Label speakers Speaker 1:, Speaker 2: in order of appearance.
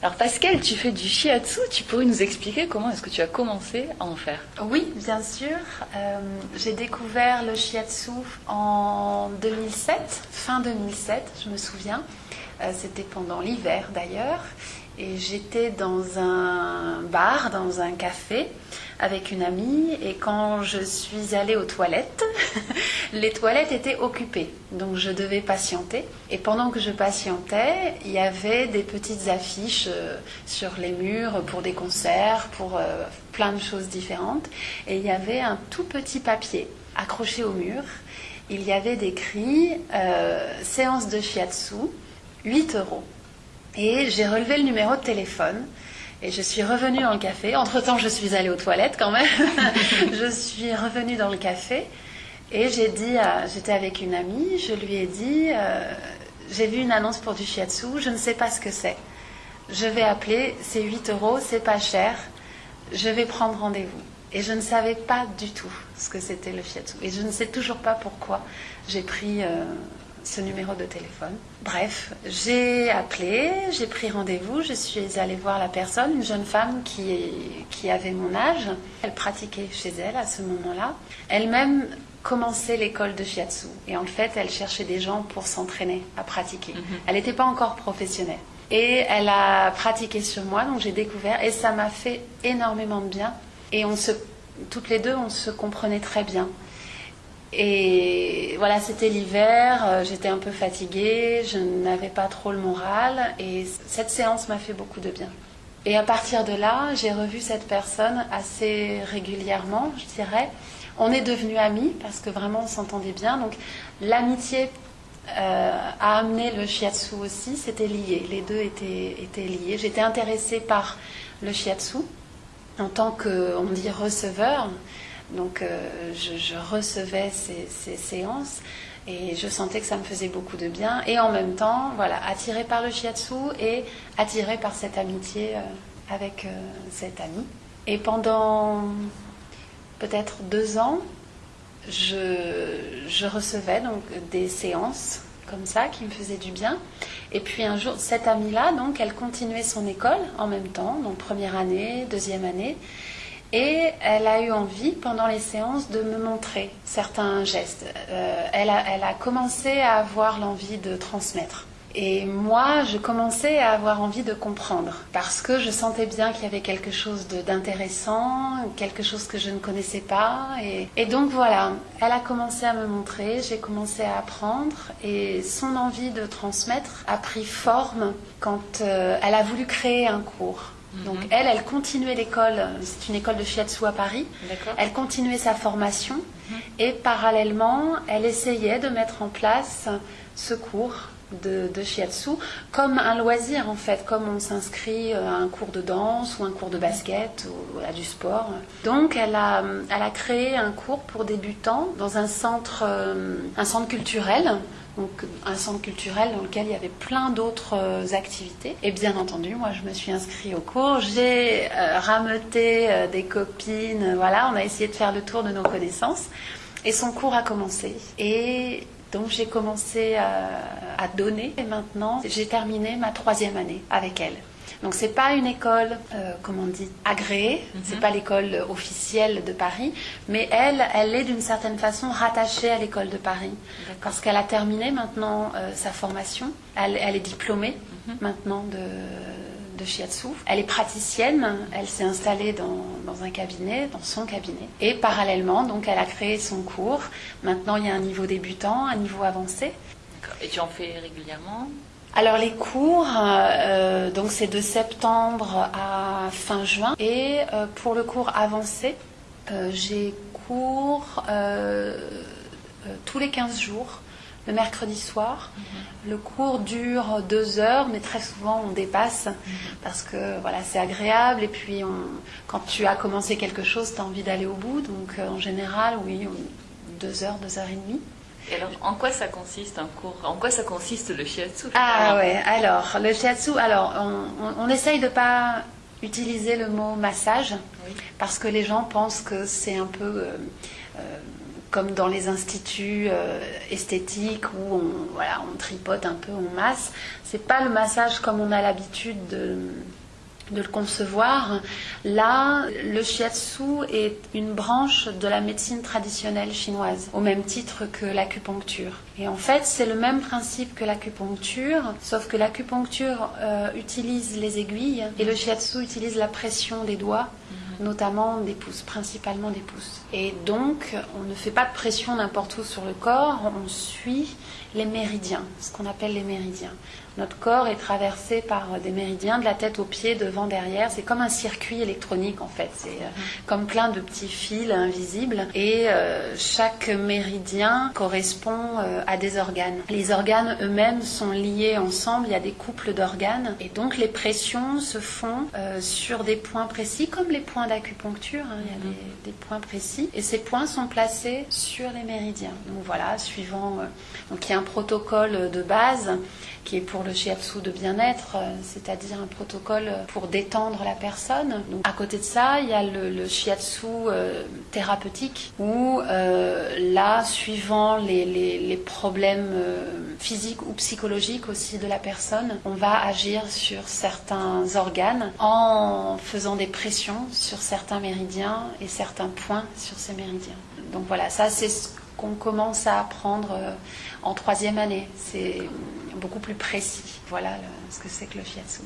Speaker 1: Alors Pascal, tu fais du shiatsu, tu pourrais nous expliquer comment est-ce que tu as commencé à en faire?
Speaker 2: Oui, bien sûr. Euh, j'ai découvert le shiatsu en 2007, fin 2007, je me souviens. Euh, c'était pendant l'hiver d'ailleurs. Et j'étais dans un bar, dans un café, avec une amie. Et quand je suis allée aux toilettes, les toilettes étaient occupées. Donc je devais patienter. Et pendant que je patientais, il y avait des petites affiches euh, sur les murs pour des concerts, pour euh, plein de choses différentes. Et il y avait un tout petit papier accroché au mur. Il y avait décrit euh, séance de shiatsu, 8 euros. Et j'ai relevé le numéro de téléphone. Et je suis revenue dans le café. Entre-temps, je suis allée aux toilettes quand même. je suis revenue dans le café. Et j'ai dit, j'étais avec une amie, je lui ai dit, euh, j'ai vu une annonce pour du shiatsu, je ne sais pas ce que c'est. Je vais appeler, c'est 8 euros, c'est pas cher. Je vais prendre rendez-vous. Et je ne savais pas du tout ce que c'était le shiatsu. Et je ne sais toujours pas pourquoi j'ai pris euh, ce numéro de téléphone. Bref, j'ai appelé, j'ai pris rendez-vous, je suis allée voir la personne, une jeune femme qui, qui avait mon âge. Elle pratiquait chez elle à ce moment-là. Elle-même commençait l'école de shiatsu et en fait, elle cherchait des gens pour s'entraîner à pratiquer. Mhm. Elle n'était pas encore professionnelle. Et elle a pratiqué sur moi, donc j'ai découvert et ça m'a fait énormément de bien. Et on se, toutes les deux, on se comprenait très bien. Et voilà, c'était l'hiver, euh, j'étais un peu fatiguée, je n'avais pas trop le moral et cette séance m'a fait beaucoup de bien. Et à partir de là, j'ai revu cette personne assez régulièrement, je dirais. On est devenus amis parce que vraiment on s'entendait bien. Donc l'amitié euh, a amené le shiatsu aussi, c'était lié. Les deux étaient, étaient liés. J'étais intéressée par le shiatsu en tant que, on dit, receveur. Donc euh, je, recevais ces, séances et je sentais que ça me faisait beaucoup de bien. Et en même temps, voilà, attirée par le shiatsu et attirée par cette amitié euh, avec euh, cet ami. Et pendant peut-être deux ans, je, recevais donc des séances comme ça qui me faisaient du bien. Et puis un jour, cette amie-là, donc, elle continuait son école en même temps, donc première année, deuxième année. Et elle a eu envie, pendant les séances, de me montrer certains gestes. Euh, elle, a, commencé à avoir l'envie de transmettre. Et moi, je commençais à avoir envie de comprendre, parce que je sentais bien qu'il y avait quelque chose d'intéressant, quelque chose que je ne connaissais pas. Et, et, donc voilà, elle a commencé à me montrer, j'ai commencé à apprendre, et son envie de transmettre a pris forme quand euh, elle a voulu créer un cours. Donc mhm. elle, elle continuait l'école, c'est une école de shiatsu à Paris. Elle continuait sa formation mhm. et parallèlement, elle essayait de mettre en place ce cours de, shiatsu comme un loisir en fait, comme on s'inscrit à un cours de danse ou un cours de basket ou à du sport. Donc elle a, elle a créé un cours pour débutants dans un centre, euh, un centre culturel donc un centre culturel dans lequel il y avait plein d'autres euh, activités. Et bien entendu, moi je me suis inscrite au cours, j'ai euh, rameuté euh, des copines, voilà, on a essayé de faire le tour de nos connaissances. Et son cours a commencé. Et donc j'ai commencé à donner et maintenant j'ai terminé ma troisième année avec elle. Donc c'est pas une école, euh, comment on dit, agréée, ce n'est c'est pas l'école officielle de Paris, mais elle, elle est d'une certaine façon rattachée à l'école de Paris parce qu'elle a terminé maintenant euh, sa formation, elle, est diplômée mhm. maintenant de de shiatsu. Elle est praticienne, elle s'est installée dans, dans, un cabinet, dans son cabinet. Et parallèlement, donc, elle a créé son cours. Maintenant, il y a un niveau débutant, un niveau avancé.
Speaker 1: Et tu en fais régulièrement?
Speaker 2: Alors les cours, euh, donc c'est de septembre à fin juin. Et euh, pour le cours avancé, euh, j'ai cours tous les 15 jours, le mercredi soir. Mhm. Le cours dure deux heures, mais très souvent on dépasse mhm. parce que voilà, c'est agréable. Et puis quand tu as commencé quelque chose, tu as envie d'aller au bout. Donc en général, oui, deux heures, deux heures et demie.
Speaker 1: Et alors, en quoi ça consiste un cours En quoi ça consiste le shiatsu
Speaker 2: Ah ouais, alors le shiatsu, alors on, on, essaye de pas utiliser le mot massage parce que les gens pensent que c'est un peu euh, euh, comme dans les instituts euh, esthétiques où on, voilà, on tripote un peu, on masse. C'est pas le massage comme on a l'habitude de de le concevoir. Là, le shiatsu est une branche de la médecine traditionnelle chinoise, au même titre que l'acupuncture. Et en fait, c'est le même principe que l'acupuncture, sauf que l'acupuncture euh, utilise les aiguilles et le shiatsu utilise la pression des doigts notamment des pouces, principalement des pouces. Et donc, on ne fait pas de pression n'importe où sur le corps, on suit les méridiens, ce qu'on appelle les méridiens. Notre corps est traversé par des méridiens de la tête aux pieds, devant, derrière. C'est comme un circuit électronique en fait. C'est euh, comme plein de petits fils invisibles. Et euh, chaque méridien correspond euh, à des organes. Les organes eux-mêmes sont liés ensemble. Il y a des couples d'organes. Et donc les pressions se font sur des points précis, comme les points d'acupuncture. Hein. Il y a mhm. des, des, points précis. Et ces points sont placés sur les méridiens. Donc voilà, suivant. donc il y a un protocole de base qui est pour le shiatsu de bien-être, euh, c'est-à-dire un protocole pour détendre la personne. Donc, à côté de ça, il y a le, shiatsu euh, thérapeutique où euh, là, suivant les, les problèmes physiques ou psychologiques aussi de la personne, on va agir sur certains organes en faisant des pressions certains méridiens et certains points sur ces méridiens. Donc voilà, ça c'est ce qu'on commence à apprendre en troisième année. C'est beaucoup plus précis. Voilà ce que c'est que le shiatsu.